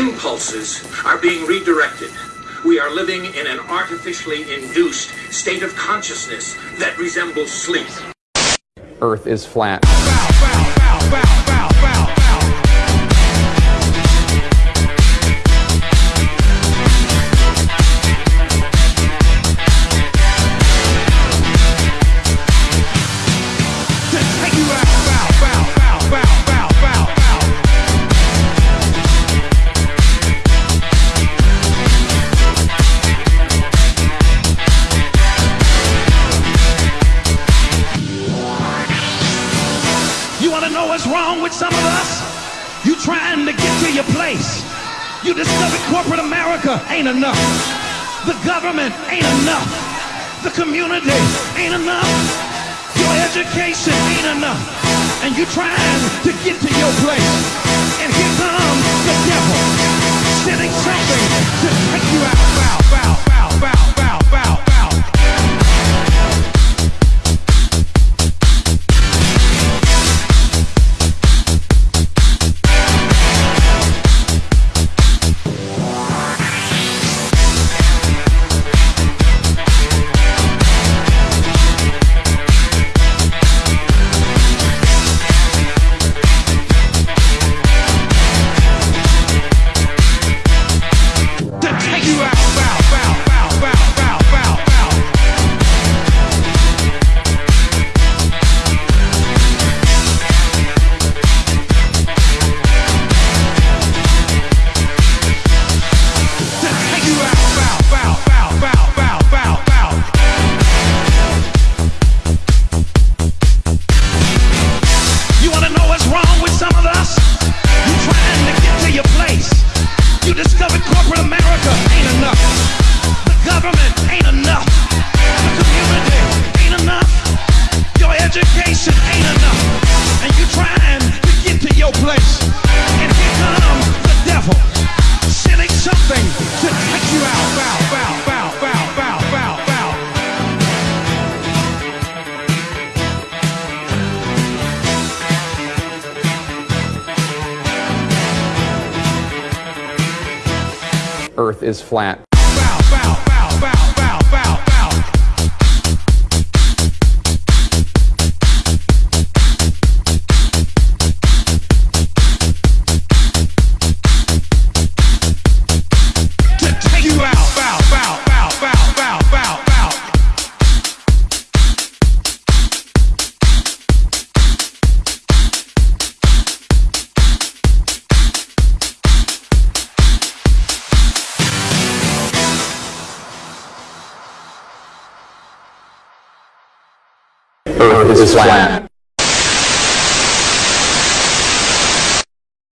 impulses are being redirected. We are living in an artificially induced state of consciousness that resembles sleep. Earth is flat. You wanna know what's wrong with some of us? You trying to get to your place. You discovered corporate America ain't enough. The government ain't enough. The community ain't enough. Your education ain't enough. And you trying to get to your place. Earth is flat. Earth is flat.